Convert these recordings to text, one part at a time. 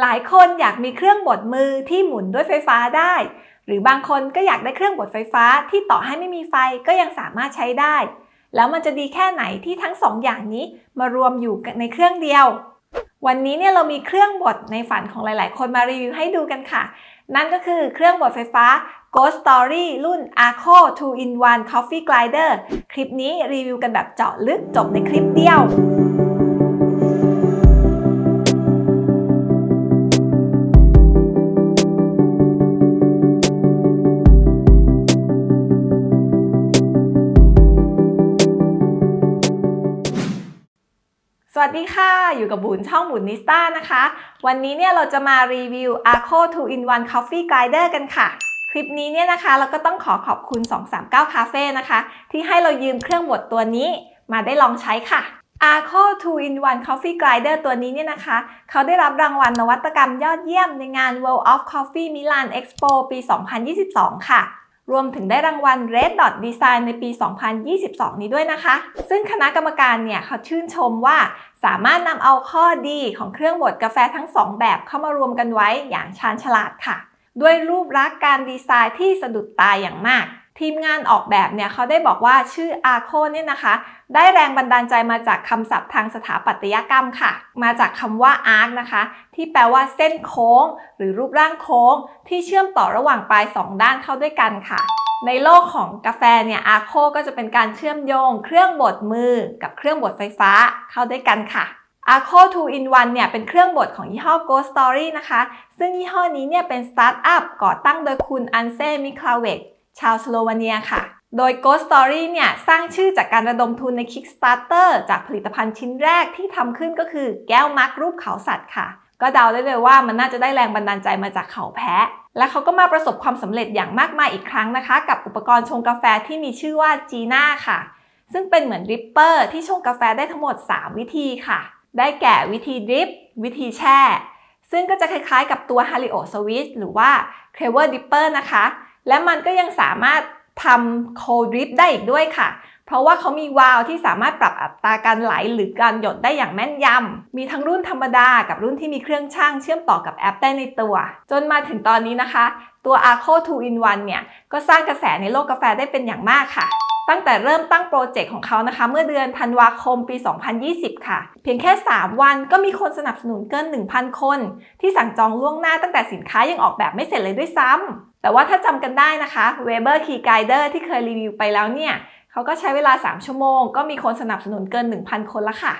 หลายคนอยากมีเครื่องบดมือที่หมุนด้วยไฟฟ้าได้ หรือบางคนก็อยากได้เครื่องบดไฟฟ้าที่ต่อให้ไม่มีไฟก็ยังสามารถใช้ได้ แล้วมันจะดีแค่ไหนที่ทั้งสองอย่างนี้มารวมอยู่ในเครื่องเดียว วันนี้เนี่ยเรามีเครื่องบดในฝันของหลาย ๆ คนมารีวิวให้ดูกันค่ะ นั่นก็คือเครื่องบดไฟฟ้า Ghost Story รุ่น Arco 2 in 1 Coffee Grinder คลิปนี้รีวิวกันแบบเจาะลึกจบในคลิปเดียว วัสดีค่ะ อยู่กับบุญช่องบุญนิสต้านะคะ วันนี้เนี่ยเราจะมารีวิว Arco 2 in 1 Coffee Grinder กันค่ะ คลิปนี้เนี่ยนะคะ เราก็ต้องขอขอบคุณ 239 Cafe นะคะ ที่ให้เรายืมเครื่องบดตัวนี้มาได้ลองใช้ค่ะ Arco 2 in 1 Coffee Grinder ตัวนี้เนี่ยนะคะ เขาได้รับรางวัลนวัตกรรมยอดเยี่ยมในงาน World of Coffee Milan Expo ปี 2022 ค่ะ รวมถึงได้รางวัล Red Dot Design ในปี 2022 นี้ด้วยนะคะ ซึ่งคณะกรรมการเนี่ยเขาชื่นชมว่าสามารถนำเอาข้อดีของเครื่องบดกาแฟทั้ง 2 แบบเข้ามารวมกันไว้อย่างชาญฉลาดค่ะ ด้วยรูปลักษณ์การดีไซน์ที่สะดุดตาอย่างมาก ทีมงานออกแบบเนี่ยเขาได้บอกว่าชื่อ Arco เนี่ยนะคะ ได้แรงบันดาลใจมาจากคำศัพท์ทางสถาปัตยกรรมค่ะ มาจากคำว่า arc นะคะ ที่แปลว่าเส้นโค้ง หรือรูปร่างโค้ง ที่เชื่อมต่อระหว่างปลาย2ด้านเข้าด้วยกันค่ะ ในโลกของกาแฟเนี่ย Arco ก็จะเป็นการเชื่อมโยง เครื่องบดมือ กับเครื่องบดไฟฟ้าเข้าด้วยกันค่ะ Arco 2 in 1เนี่ยเป็นเครื่องบดของยี่ห้อ Goat Story นะคะ ซึ่งยี่ห้อนี้เนี่ยเป็นสตาร์ทอัพก่อตั้งโดยคุณอันเซ่ มิคลาเวก ชาวสโลวาเนียค่ะ โดย Goat Story เนี่ย สร้างชื่อจากการระดมทุนใน Kickstarter จากผลิตภัณฑ์ชิ้นแรกที่ทำขึ้นก็คือแก้ว mug รูปเขาสัตว์ค่ะ ก็เดาได้เลยว่ามันน่าจะได้แรงบันดาลใจมาจากเขาแพะ และเขาก็มาประสบความสำเร็จอย่างมากมายอีกครั้งนะคะ กับอุปกรณ์ชงกาแฟที่มีชื่อว่า Gina ค่ะ ซึ่งเป็นเหมือน dripper ที่ชงกาแฟได้ทั้งหมด 3 วิธีค่ะ ได้แก่วิธี drip วิธีแช่ ซึ่งก็จะคล้ายๆ กับตัว h a r i o Switch หรือว่า c l e v e r Dipper นะคะ และมันก็ยังสามารถทำ Cold Drip ได้อีกด้วยค่ะ เพราะว่าเขามีวาล์วที่สามารถปรับอัตราการไหลหรือการหยดได้อย่างแม่นยำ มีทั้งรุ่นธรรมดากับรุ่นที่มีเครื่องชั่งเชื่อมต่อกับแอปได้ในตัว จนมาถึงตอนนี้นะคะ ตัว Arco 2 in 1เนี่ย ก็สร้างกระแสในโลกกาแฟได้เป็นอย่างมากค่ะตั้งแต่เริ่มตั้งโปรเจกต์ของเขานะคะ เมื่อเดือนธันวาคมปี 2020 ค่ะ เพียงแค่ 3 วันก็มีคนสนับสนุนเกิน 1,000 คน ที่สั่งจองล่วงหน้าตั้งแต่สินค้ายังออกแบบไม่เสร็จเลยด้วยซ้ำ แต่ว่าถ้าจำกันได้นะคะ Weber Key Guider ที่เคยรีวิวไปแล้วเนี่ยเขาก็ใช้เวลา 3 ชั่วโมง ก็มีคนสนับสนุนเกิน 1,000 คนละค่ะ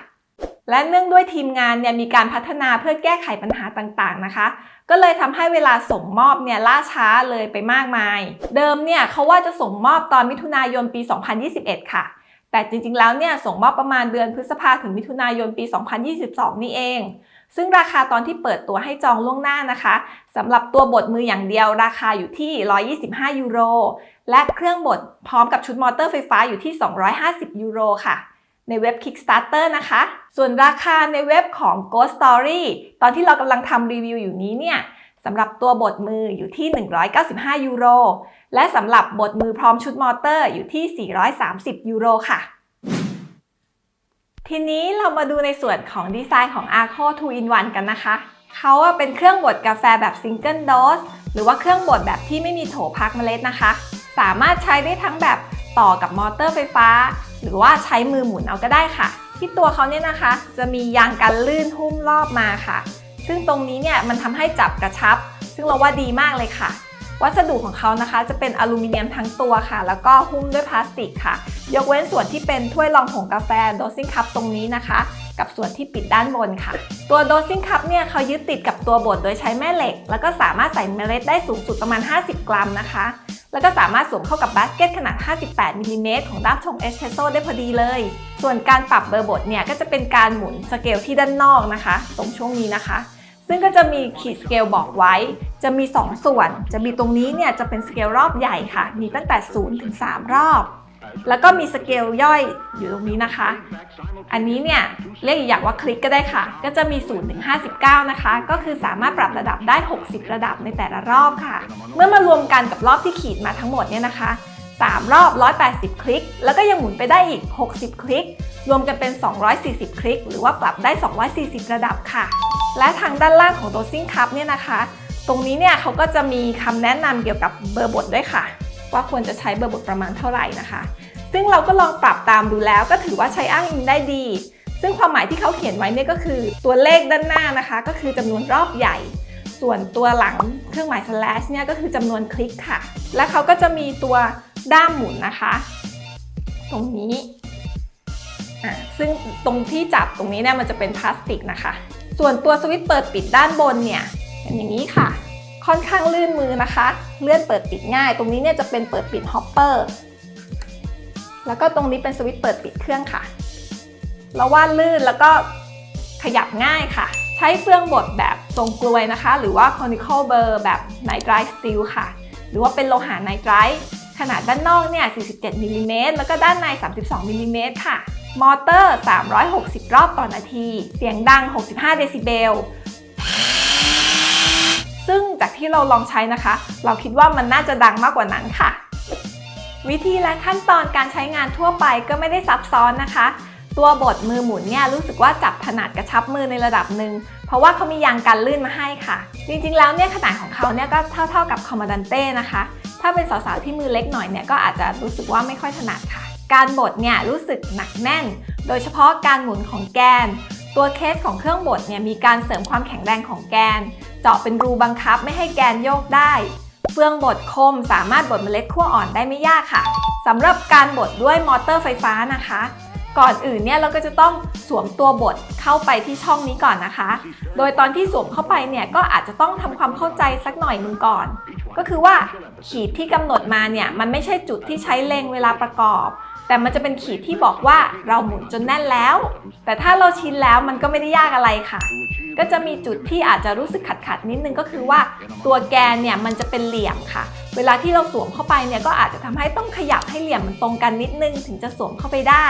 และเนื่องด้วยทีมงานเนี่ยมีการพัฒนาเพื่อแก้ไขปัญหาต่างๆนะคะ ก็เลยทำให้เวลาส่งมอบเนี่ยล่าช้าเลยไปมากมาย เดิมเนี่ยเขาว่าจะส่งมอบตอนมิถุนายนปี 2021 ค่ะ แต่จริงๆ แล้วเนี่ยส่งมอบประมาณเดือนพฤษภาถึงมิถุนายนปี 2022 นี่เอง ซึ่งราคาตอนที่เปิดตัวให้จองล่วงหน้านะคะสำหรับตัวบดมืออย่างเดียวราคาอยู่ที่ 125 ยูโร และเครื่องบดพร้อมกับชุดมอเตอร์ไฟฟ้าอยู่ที่ 250 ยูโรค่ะ ในเว็บ Kickstarter นะคะ ส่วนราคาในเว็บของ Goat Story ตอนที่เรากำลังทำรีวิวอยู่นี้เนี่ย สำหรับตัวบดมืออยู่ที่ 195 ยูโร และสำหรับบดมือพร้อมชุดมอเตอร์อยู่ที่ 430 ยูโรค่ะ ทีนี้เรามาดูในส่วนของดีไซน์ของ Arco 2 in 1 กันนะคะ เขาเป็นเครื่องบดกาแฟแบบ Single Dose หรือว่าเครื่องบดแบบที่ไม่มีโถพักเมล็ดนะคะ สามารถใช้ได้ทั้งแบบต่อกับมอเตอร์ไฟฟ้า หรือว่าใช้มือหมุนเอาก็ได้ค่ะ ที่ตัวเขาเนี่ยนะคะ จะมียางกันลื่นหุ้มรอบมาค่ะ ซึ่งตรงนี้เนี่ยมันทำให้จับกระชับ ซึ่งเราว่าดีมากเลยค่ะ วัสดุของเขานะคะจะเป็นอลูมิเนียมทั้งตัวค่ะ แล้วก็หุ้มด้วยพลาสติกค่ะ ยกเว้นส่วนที่เป็นถ้วยรองผงกาแฟ dosing cup ตรงนี้นะคะ กับส่วนที่ปิดด้านบนค่ะ ตัว dosing cup เนี่ยเขายึดติดกับตัวบดโดยใช้แม่เหล็ก แล้วก็สามารถใส่เมล็ดได้สูงสุดประมาณ 50 กรัมนะคะแล้วก็สามารถสวมเข้ากับบาสเกตขนาด 58มิลลิเมตรของด้ามชงเอสเ e รสโซได้พอดีเลย ส่วนการปรับเบอร์บดเนี่ยก็จะเป็นการหมุนสเกลที่ด้านนอกนะคะ ตรงช่วงนี้นะคะ ซึ่งก็จะมีขีดสเกลบอกไว้ จะมี 2 ส่วน จะมีตรงนี้เนี่ยจะเป็นสเกลรอบใหญ่ค่ะ มีตั้งแต่ 0 ถึง 3 รอบ แล้วก็มีสเกลย่อยอยู่ตรงนี้นะคะ อันนี้เนี่ยเรียกอีกอย่างว่าคลิกก็ได้ค่ะ ก็จะมี 0 ถึง 59 นะคะ ก็คือสามารถปรับระดับได้ 60 ระดับในแต่ละรอบค่ะ เมื่อมารวมกันกับรอบที่ขีดมาทั้งหมดเนี่ยนะคะ3 รอบ 180 คลิก แล้วก็ยังหมุนไปได้อีก 60 คลิก รวมกันเป็น 240 คลิก หรือว่าปรับได้ 240 ระดับค่ะ และทางด้านล่างของ dosing cup เนี่ยนะคะ ตรงนี้เนี่ยเขาก็จะมีคำแนะนำเกี่ยวกับเบอร์บทด้วยค่ะ ว่าควรจะใช้เบอร์บทประมาณเท่าไหร่นะคะ ซึ่งเราก็ลองปรับตามดูแล้วก็ถือว่าใช้อ้างอิงได้ดี ซึ่งความหมายที่เขาเขียนไว้เนี่ยก็คือตัวเลขด้านหน้านะคะ ก็คือจำนวนรอบใหญ่ ส่วนตัวหลังเครื่องหมาย slash เนี่ยก็คือจำนวนคลิกค่ะ และเขาก็จะมีตัวด้ามหมุนนะคะ ตรงนี้อะซึ่งตรงที่จับตรงนี้เนี่ยมันจะเป็นพลาสติกนะคะ ส่วนตัวสวิตช์เปิดปิดด้านบนเนี่ยเป็นอย่างนี้ค่ะ ค่อนข้างลื่นมือนะคะ เลื่อนเปิดปิดง่าย ตรงนี้เนี่ยจะเป็นเปิดปิด hopper แล้วก็ตรงนี้เป็นสวิตช์เปิดปิดเครื่องค่ะเราว่าลื่นแล้วก็ขยับง่ายค่ะ ใช้เฟื่องบดแบบทรงกลวยนะคะ หรือว่า conical burr แบบ nitride steel ค่ะ หรือว่าเป็นโลหะ nitride ขนาดด้านนอกเนี่ย 47มิลลิเมตรแล้วก็ด้านใน 32มิลลิเมตรค่ะ มอเตอร์ 360 รอบต่อนาที เสียงดัง 65 เดซิเบล ซึ่งจากที่เราลองใช้นะคะ เราคิดว่ามันน่าจะดังมากกว่านั้นค่ะ วิธีและขั้นตอนการใช้งานทั่วไปก็ไม่ได้ซับซ้อนนะคะ ตัวบดมือหมุนเนี่ยรู้สึกว่าจับถนัดกระชับมือในระดับหนึ่งเพราะว่าเขามียางกันลื่นมาให้ค่ะ จริงๆแล้วเนี่ยขนาดของเขาเนี่ยก็เท่าๆกับคอมมานดันเต้นะคะ ถ้าเป็นสาวๆที่มือเล็กหน่อยเนี่ยก็อาจจะรู้สึกว่าไม่ค่อยถนัดค่ะ การบดเนี่ยรู้สึกหนักแน่น โดยเฉพาะการหมุนของแกน ตัวเคสของเครื่องบดเนี่ยมีการเสริมความแข็งแรงของแกน เจาะเป็นรูบังคับไม่ให้แกนโยกได้เฟืองบดคมสามารถบดเมล็ดขั้วอ่อนได้ไม่ยากค่ะสำหรับการบดด้วยมอเตอร์ไฟฟ้านะคะ ก่อนอื่นเนี่ยเราก็จะต้องสวมตัวบดเข้าไปที่ช่องนี้ก่อนนะคะ โดยตอนที่สวมเข้าไปเนี่ยก็อาจจะต้องทำความเข้าใจสักหน่อยนึงก่อน ก็คือว่าขีดที่กำหนดมาเนี่ยมันไม่ใช่จุดที่ใช้เล็งเวลาประกอบ แต่มันจะเป็นขีดที่บอกว่าเราหมุนจนแน่นแล้ว แต่ถ้าเราชินแล้วมันก็ไม่ได้ยากอะไรค่ะ ก็จะมีจุดที่อาจจะรู้สึกขัดขัดนิดนึงก็คือว่าตัวแกนเนี่ยมันจะเป็นเหลี่ยมค่ะ เวลาที่เราสวมเข้าไปเนี่ยก็อาจจะทำให้ต้องขยับให้เหลี่ยมมันตรงกันนิดนึงถึงจะสวมเข้าไปได้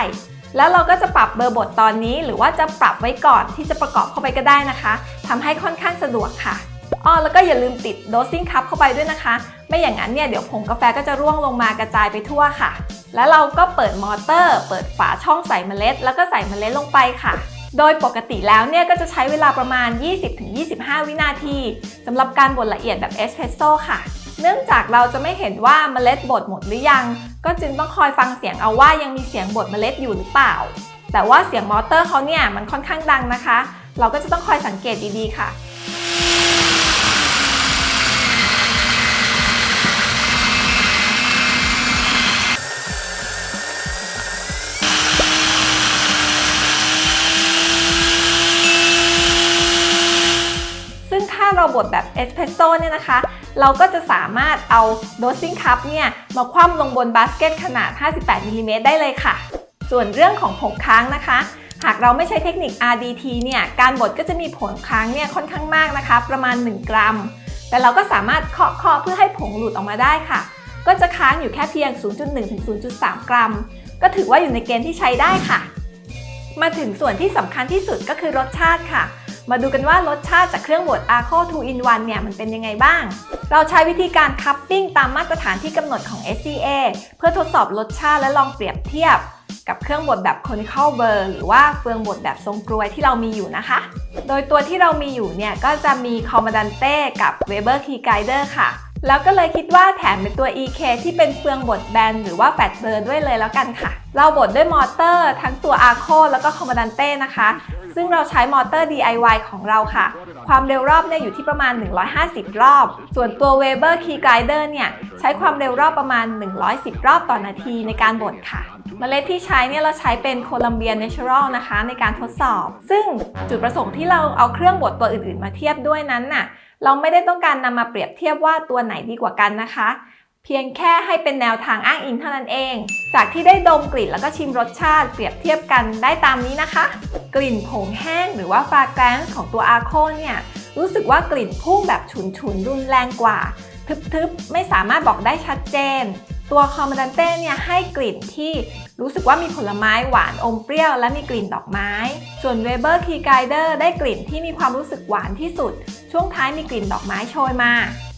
แล้วเราก็จะปรับเบอร์บทตอนนี้หรือว่าจะปรับไว้ก่อนที่จะประกอบเข้าไปก็ได้นะคะทำให้ค่อนข้างสะดวกค่ะอ้อแล้วก็อย่าลืมติด dosing cup เข้าไปด้วยนะคะ ไม่อย่างนั้นเนี่ยเดี๋ยวผงกาแฟก็จะร่วงลงมากระจายไปทั่วค่ะ แล้วเราก็เปิดมอเตอร์ เปิดฝาช่องใส่เมล็ด แล้วก็ใส่เมล็ดลงไปค่ะ โดยปกติแล้วเนี่ยก็จะใช้เวลาประมาณ 20-25 วินาทีสำหรับการบดละเอียดแบบเอสเพรสโซ่ค่ะ เนื่องจากเราจะไม่เห็นว่าเมล็ดบดหมดหรือยัง ก็จึงต้องคอยฟังเสียงเอาว่ายังมีเสียงบดเมล็ดอยู่หรือเปล่า แต่ว่าเสียงมอเตอร์เขาเนี่ยมันค่อนข้างดังนะคะ เราก็จะต้องคอยสังเกตดีๆค่ะซึ่งถ้าเราบดแบบเอสเพรสโซ่เนี่ยนะคะ เราก็จะสามารถเอา dosing cup เนี่ยมาคว่ำลงบนบาสเกตขนาด 58มิลลิเมตรได้เลยค่ะ ส่วนเรื่องของผงค้างนะคะ หากเราไม่ใช้เทคนิค RDT เนี่ยการบดก็จะมีผงค้างเนี่ยค่อนข้างมากนะคะ ประมาณ 1 กรัม แต่เราก็สามารถเคาะเคาะเพื่อให้ผงหลุดออกมาได้ค่ะ ก็จะค้างอยู่แค่เพียง 0.1 ถึง 0.3 กรัม ก็ถือว่าอยู่ในเกณฑ์ที่ใช้ได้ค่ะ มาถึงส่วนที่สำคัญที่สุดก็คือรสชาติค่ะ มาดูกันว่ารสชาติจากเครื่องบด Arco 2 in 1เนี่ยมันเป็นยังไงบ้าง เราใช้วิธีการคัพปิ้งตามมาตรฐานที่กำหนดของ SCA เพื่อทดสอบรสชาติและลองเปรียบเทียบ กับเครื่องบดแบบ conical burr หรือว่าเฟืองบดแบบทรงกลวยที่เรามีอยู่นะคะ โดยตัวที่เรามีอยู่เนี่ยก็จะมี Commandante กับ Weber Key Guider ค่ะ แล้วก็เลยคิดว่าแถมเป็นตัว EK ที่เป็นเฟืองบดแบนหรือว่าแฟตเบอร์ด้วยเลยแล้วกันค่ะ เราบดด้วยมอเตอร์ ทั้งตัว Arco แล้วก็ Commandante นะคะ ซึ่งเราใช้มอเตอร์ DIY ของเราค่ะ ความเร็วรอบเนี่ยอยู่ที่ประมาณ 150 รอบ ส่วนตัว Weber Key Guider เนี่ยใช้ความเร็วรอบประมาณ 110 รอบต่อนาทีในการบดค่ะเมล็ดที่ใช้เนี่ยเราใช้เป็นโคลัมเบียเนเชอรัลนะคะในการทดสอบ ซึ่งจุดประสงค์ที่เราเอาเครื่องบดตัวอื่น ๆ มาเทียบด้วยนั้นน่ะ เราไม่ได้ต้องการนำมาเปรียบเทียบว่าตัวไหนดีกว่ากันนะคะ เพียงแค่ให้เป็นแนวทางอ้างอิงเท่านั้นเอง จากที่ได้ดมกลิ่นแล้วก็ชิมรสชาติเปรียบเทียบกันได้ตามนี้นะคะ กลิ่นผงแห้งหรือว่า fragrance ของตัว Arco เนี่ยรู้สึกว่ากลิ่นพุ่งแบบฉุนๆรุนแรงกว่า ทึบๆ ไม่สามารถบอกได้ชัดเจน ตัว Comandante เนี่ยให้กลิ่นที่รู้สึกว่ามีผลไม้หวานอมเปรี้ยวและมีกลิ่นดอกไม้ ส่วน Weber Key Grinder ได้กลิ่นที่มีความรู้สึกหวานที่สุด ช่วงท้ายมีกลิ่นดอกไม้โชยมา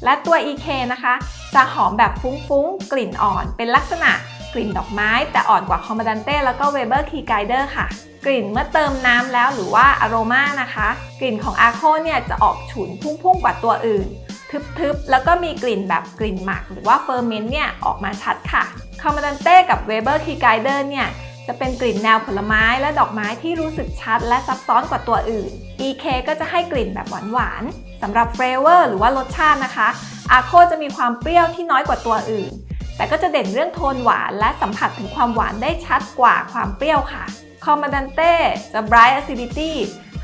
และตัว EK นะคะ จะหอมแบบฟุ้งๆ กลิ่นอ่อน เป็นลักษณะกลิ่นดอกไม้ แต่อ่อนกว่า Comandante แล้วก็ Weber Key Grinder ค่ะ กลิ่นเมื่อเติมน้ำแล้วหรือว่าอโรมานะคะ กลิ่นของ Arco เนี่ยจะออกฉุนพุ่งๆกว่าตัวอื่น ทึบๆ แล้วก็มีกลิ่นแบบกลิ่นหมัก หรือว่า ferment เนี่ยออกมาชัดค่ะ Comandante กับ Weber Key Grinder เนี่ยจะเป็นกลิ่นแนวผลไม้และดอกไม้ที่รู้สึกชัดและซับซ้อนกว่าตัวอื่น EK ก็จะให้กลิ่นแบบหวานๆสำหรับ flavor หรือว่ารสชาตินะคะ Arco จะมีความเปรี้ยวที่น้อยกว่าตัวอื่น แต่ก็จะเด่นเรื่องโทนหวานและสัมผัสถึงความหวานได้ชัดกว่าความเปรี้ยวค่ะ Comandante จะ bright acidity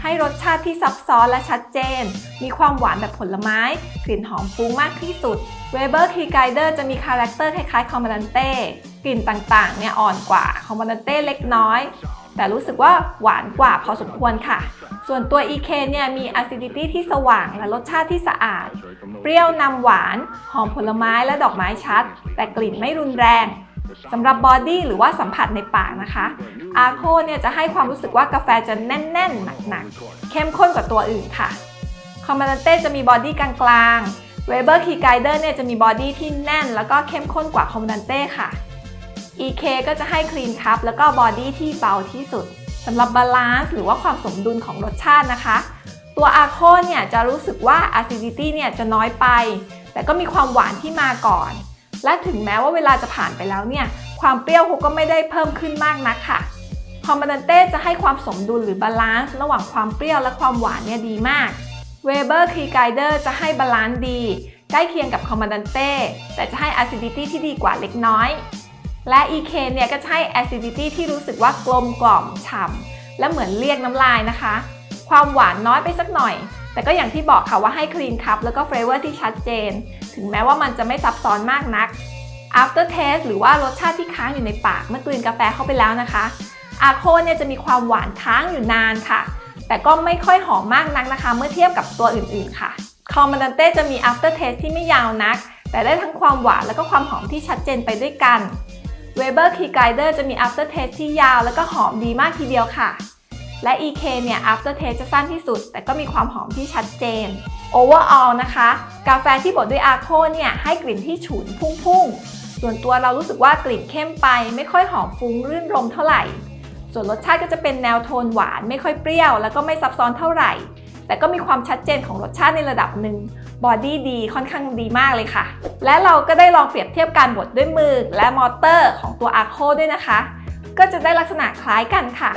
ให้รสชาติที่ซับซ้อนและชัดเจน มีความหวานแบบผลไม้ กลิ่นหอมฟุ้งมากที่สุด Weber Key Grinder จะมี character คล้ายๆ Comandante กลิ่นต่างๆเนี่ยอ่อนกว่า Comandante เล็กน้อย แต่รู้สึกว่าหวานกว่าพอสมควรค่ะ ส่วนตัว EK เนี่ยมี acidity ที่สว่างและรสชาติที่สะอาด เปรี้ยวนำหวาน หอมผลไม้และดอกไม้ชัด แต่กลิ่นไม่รุนแรง สำหรับ body หรือว่าสัมผัสในปากนะคะ Arco เนี่ยจะให้ความรู้สึกว่ากาแฟจะแน่น ๆ หนัก ๆ เข้มข้นกว่าตัวอื่นค่ะ Comandante จะมี body กลางๆ Weber Key Grinder เนี่ยจะมี body ที่แน่น แล้วก็เข้มข้นกว่า Comandante ค่ะ EK ก็จะให้ clean cup แล้วก็ body ที่เบาที่สุดสำหรับ balance หรือว่าความสมดุลของรสชาตินะคะ ตัว Arco เนี่ยจะรู้สึกว่า acidity เนี่ยจะน้อยไป แต่ก็มีความหวานที่มาก่อน และถึงแม้ว่าเวลาจะผ่านไปแล้วเนี่ย ความเปรี้ยวเขาก็ไม่ได้เพิ่มขึ้นมากนักค่ะ Comandante จะให้ความสมดุลหรือ balance ระหว่างความเปรี้ยวและความหวานเนี่ยดีมาก Weber Key Grinder จะให้ balance ดีใกล้เคียงกับ Comandante แต่จะให้ acidity ที่ดีกว่าเล็กน้อย และ EK เนี่ยก็จะให้ acidity ที่รู้สึกว่ากลมกล่อมฉ่ำและเหมือนเรียกน้ำลายนะคะ ความหวานน้อยไปสักหน่อย แต่ก็อย่างที่บอกค่ะว่าให้ clean cup แล้วก็ flavor ที่ชัดเจน ถึงแม้ว่ามันจะไม่ซับซ้อนมากนัก after taste หรือว่ารสชาติที่ค้างอยู่ในปากเมื่อกลืนกาแฟเข้าไปแล้วนะคะ Arco เนี่ยจะมีความหวานค้างอยู่นานค่ะ แต่ก็ไม่ค่อยหอมมากนักนะคะ เมื่อเทียบกับตัวอื่นๆค่ะคอมันเต้จะมี after taste ที่ไม่ยาวนัก แต่ได้ทั้งความหวานแล้วก็ความหอมที่ชัดเจนไปด้วยกัน Weber Key Guider จะมี after taste ที่ยาวแล้วก็หอมดีมากทีเดียวค่ะ และ EK เนี่ย after taste จะสั้นที่สุด แต่ก็มีความหอมที่ชัดเจน overall นะคะ กาแฟที่บดด้วยอาโคเนี่ยให้กลิ่นที่ฉุนพุ่งๆ ส่วนตัวเรารู้สึกว่ากลิ่นเข้มไป ไม่ค่อยหอมฟุ้งรื่นรมเท่าไหร่ ส่วนรสชาติก็จะเป็นแนวโทนหวานไม่ค่อยเปรี้ยว แล้วก็ไม่ซับซ้อนเท่าไหร่ แต่ก็มีความชัดเจนของรสชาติในระดับหนึ่ง body ดีค่อนข้างดีมากเลยค่ะ และเราก็ได้ลองเปรียบเทียบการบดด้วยมือและมอเตอร์ของตัว Arco ด้วยนะคะ ก็จะได้ลักษณะคล้ายกันค่ะ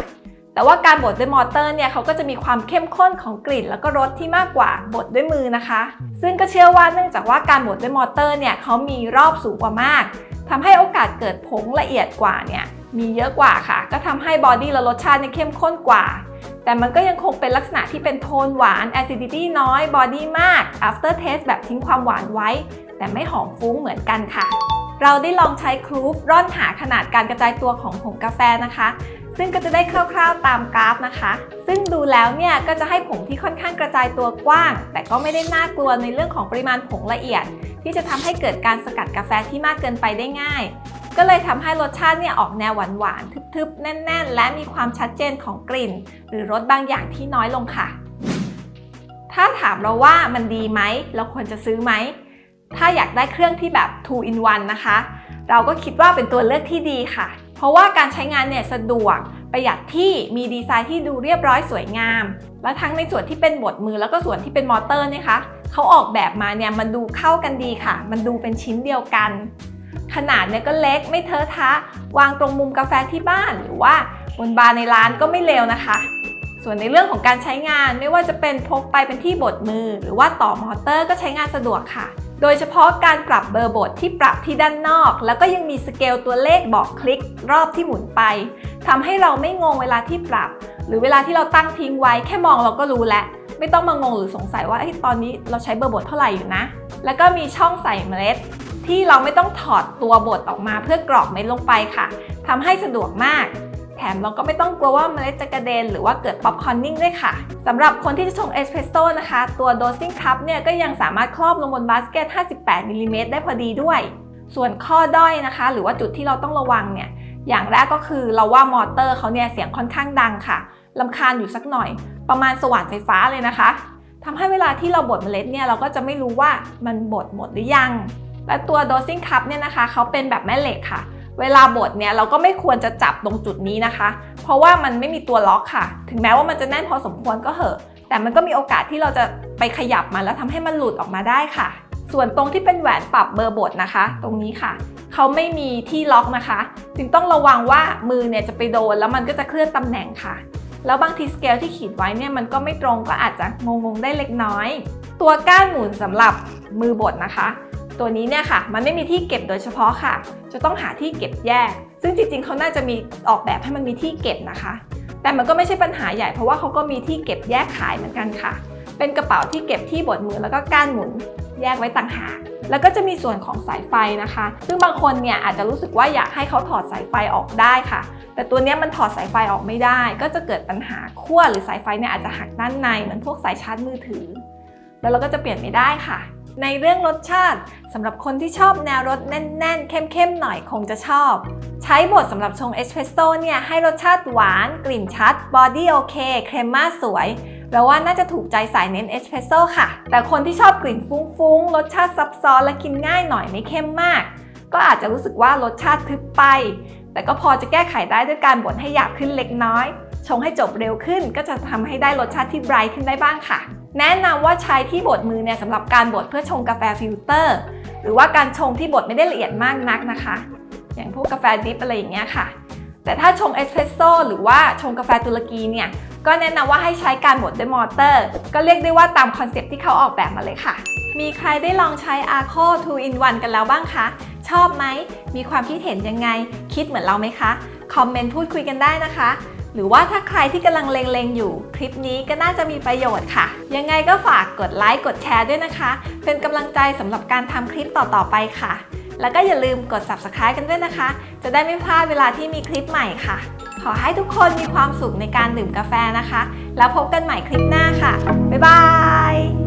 แต่ว่าการบดด้วยมอเตอร์เนี่ยเขาก็จะมีความเข้มข้นของกลิ่น แล้วก็รสที่มากกว่าบดด้วยมือนะคะ ซึ่งก็เชื่อว่าเนื่องจากว่าการบดด้วยมอเตอร์เนี่ยเขามีรอบสูงกว่ามากทำให้โอกาสเกิดผงละเอียดกว่าเนี่ยมีเยอะกว่าค่ะ ก็ทำให้ body และรสชาติเนี่ยเข้มข้นกว่า แต่มันก็ยังคงเป็นลักษณะที่เป็นโทนหวาน acidity น้อย body มาก after taste แบบทิ้งความหวานไว้ แต่ไม่หอมฟุ้งเหมือนกันค่ะเราได้ลองใช้ครูฟร่อนหาขนาดการกระจายตัวของผงกาแฟนะคะ ซึ่งก็จะได้คร่าวๆตามกราฟนะคะ ซึ่งดูแล้วเนี่ยก็จะให้ผงที่ค่อนข้างกระจายตัวกว้าง แต่ก็ไม่ได้น่ากลัวในเรื่องของปริมาณผงละเอียด ที่จะทำให้เกิดการสกัดกาแฟที่มากเกินไปได้ง่าย ก็เลยทำให้รสชาติเนี่ยออกแนวหวานๆทึบๆ แน่น ๆ และมีความชัดเจนของกลิ่น หรือรสบางอย่างที่น้อยลงค่ะ ถ้าถามเราว่ามันดีไหมเราควรจะซื้อไหมถ้าอยากได้เครื่องที่แบบ 2 in 1 นะคะ เราก็คิดว่าเป็นตัวเลือกที่ดีค่ะ เพราะว่าการใช้งานเนี่ยสะดวกประหยัดที่มีดีไซน์ที่ดูเรียบร้อยสวยงาม และทั้งในส่วนที่เป็นบดมือแล้วก็ส่วนที่เป็นมอเตอร์เนี่ยคะเขาออกแบบมาเนี่ยมันดูเข้ากันดีค่ะ มันดูเป็นชิ้นเดียวกัน ขนาดเนี่ยก็เล็กไม่เทอะทะ วางตรงมุมกาแฟที่บ้านหรือว่าบนบาร์ในร้านก็ไม่เลวนะคะ ส่วนในเรื่องของการใช้งานไม่ว่าจะเป็นพกไปเป็นที่บดมือ หรือว่าต่อมอเตอร์ก็ใช้งานสะดวกค่ะ โดยเฉพาะการปรับเบอร์บดที่ปรับที่ด้านนอก แล้วก็ยังมีสเกลตัวเลขบอกคลิกรอบที่หมุนไปทำให้เราไม่งงเวลาที่ปรับ หรือเวลาที่เราตั้งทิ้งไว้แค่มองเราก็รู้แล้วไม่ต้องมางงหรือสงสัยว่าตอนนี้เราใช้เบอร์บดเท่าไหร่อยู่นะ แล้วก็มีช่องใส่เมล็ด ที่เราไม่ต้องถอดตัวบดออกมาเพื่อกรอกเม็ดลงไปค่ะทำให้สะดวกมาก แถมเราก็ไม่ต้องกลัวว่าเมล็ดจะกระเด็นหรือว่าเกิด popcorning ด้วยค่ะสำหรับคนที่จะชงเอสเพรสโซ่นะคะ ตัว dosing cup เนี่ยก็ยังสามารถครอบลงบนบาสเกต 58มิลลิเมตรได้พอดีด้วย ส่วนข้อด้อยนะคะ หรือว่าจุดที่เราต้องระวังเนี่ยอย่างแรกก็คือเราว่ามอเตอร์เขาเนี่ยเสียงค่อนข้างดังค่ะรำคาญอยู่สักหน่อย ประมาณสว่านไฟฟ้าเลยนะคะทำให้เวลาที่เราบดเมล็ดเนี่ยเราก็จะไม่รู้ว่ามันบดหมดหรือยัง และตัว dosing cup เนี่ยนะคะเขาเป็นแบบแม่เหล็กค่ะ เวลาบดเนี่ยเราก็ไม่ควรจะจับตรงจุดนี้นะคะ เพราะว่ามันไม่มีตัวล็อกค่ะ ถึงแม้ว่ามันจะแน่นพอสมควรก็เหอะ แต่มันก็มีโอกาสที่เราจะไปขยับมันแล้วทำให้มันหลุดออกมาได้ค่ะ ส่วนตรงที่เป็นแหวนปรับเบอร์บดนะคะ ตรงนี้ค่ะ เขาไม่มีที่ล็อกนะคะ จึงต้องระวังว่ามือเนี่ยจะไปโดนแล้วมันก็จะเคลื่อนตำแหน่งค่ะ แล้วบางทีสเกลที่ขีดไว้เนี่ยมันก็ไม่ตรงก็อาจจะงงๆได้เล็กน้อย ตัวก้านหมุนสำหรับมือบดนะคะ ตัวนี้เนี่ยค่ะ มันไม่มีที่เก็บโดยเฉพาะค่ะ จะต้องหาที่เก็บแยก ซึ่งจริงๆ เขาน่าจะมีออกแบบให้มันมีที่เก็บนะคะ แต่มันก็ไม่ใช่ปัญหาใหญ่เพราะว่าเขาก็มีที่เก็บแยกขายเหมือนกันค่ะ เป็นกระเป๋าที่เก็บที่บดมือแล้วก็ก้านหมุนแยกไว้ต่างหาก แล้วก็จะมีส่วนของสายไฟนะคะ ซึ่งบางคนเนี่ยอาจจะรู้สึกว่าอยากให้เขาถอดสายไฟออกได้ค่ะ แต่ตัวนี้มันถอดสายไฟออกไม่ได้ ก็จะเกิดปัญหาขั้วหรือสายไฟเนี่ยอาจจะหักด้านในเหมือนพวกสายชาร์จมือถือ แล้วเราก็จะเปลี่ยนไม่ได้ค่ะ ในเรื่องรสชาติสำหรับคนที่ชอบแนวรสแน่น ๆ เข้ม ๆ หน่อยคงจะชอบ ใช้บดสำหรับชงเอสเพรสโซ่เนี่ยให้รสชาติหวาน กลิ่นชัด body โอเค crema สวยเราว่าน่าจะถูกใจสายเน้นเอสเพรสโซ่ค่ะ แต่คนที่ชอบกลิ่นฟุ้ง ๆ รสชาติซับซ้อนและกินง่ายหน่อยไม่เข้มมาก ก็อาจจะรู้สึกว่ารสชาติทึบไป แต่ก็พอจะแก้ไขได้ด้วยการบดให้หยาบขึ้นเล็กน้อย ชงให้จบเร็วขึ้นก็จะทำให้ได้รสชาติที่ bright ขึ้นได้บ้างค่ะ แนะนำว่าใช้ที่บดมือเนี่ยสำหรับการบดเพื่อชงกาแฟฟิลเตอร์ หรือว่าการชงที่บดไม่ได้ละเอียดมากนักนะคะ อย่างพวกกาแฟดริปอะไรอย่างเงี้ยค่ะ แต่ถ้าชงเอสเพรสโซ่หรือว่าชงกาแฟตุรกีเนี่ยก็แนะนำว่าให้ใช้การบดด้วยมอเตอร์ ก็เรียกได้ว่าตามคอนเซปต์ที่เขาออกแบบมาเลยค่ะ มีใครได้ลองใช้ Arco 2 in 1 กันแล้วบ้างคะ ชอบไหม มีความคิดเห็นยังไง คิดเหมือนเราไหมคะ คอมเมนต์พูดคุยกันได้นะคะ หรือว่าถ้าใครที่กำลังเล็งๆอยู่ คลิปนี้ก็น่าจะมีประโยชน์ค่ะ ยังไงก็ฝากกดไลค์กดแชร์ด้วยนะคะ เป็นกำลังใจสำหรับการทำคลิปต่อๆไปค่ะ แล้วก็อย่าลืมกด subscribe กันด้วยนะคะ จะได้ไม่พลาดเวลาที่มีคลิปใหม่ค่ะ ขอให้ทุกคนมีความสุขในการดื่มกาแฟนะคะ แล้วพบกันใหม่คลิปหน้าค่ะ บ๊ายบาย